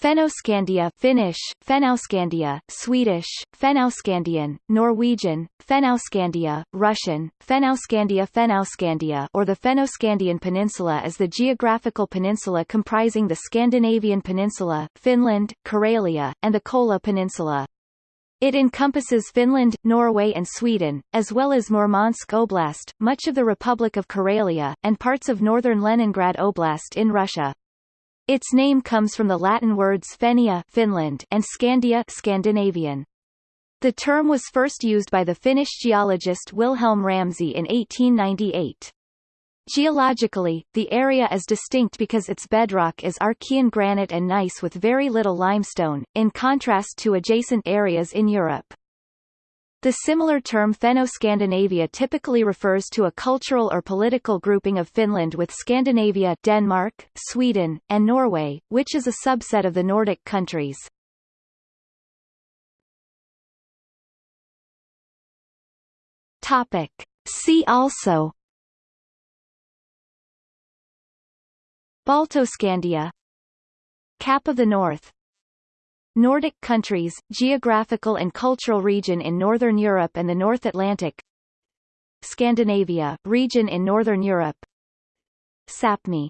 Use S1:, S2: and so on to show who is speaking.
S1: Fennoscandia Finnish, Fennoscandia, Swedish, Fennoscandian, Norwegian, Fennoscandia, Russian, Fennoscandia Fennoscandia or the Fennoscandian Peninsula is the geographical peninsula comprising the Scandinavian Peninsula, Finland, Karelia, and the Kola Peninsula. It encompasses Finland, Norway and Sweden, as well as Murmansk Oblast, much of the Republic of Karelia, and parts of northern Leningrad Oblast in Russia. Its name comes from the Latin words Fennia Finland and Scandia Scandinavian. The term was first used by the Finnish geologist Wilhelm Ramsay in 1898. Geologically, the area is distinct because its bedrock is Archean granite and gneiss with very little limestone, in contrast to adjacent areas in Europe. The similar term Fennoscandinavia typically refers to a cultural or political grouping of Finland with Scandinavia Denmark, Sweden, and Norway, which is a subset of the Nordic countries. Topic. See also Baltoscandia Cap of the North Nordic countries, geographical and cultural region in Northern Europe and the North Atlantic. Scandinavia, region in Northern Europe. Sapmi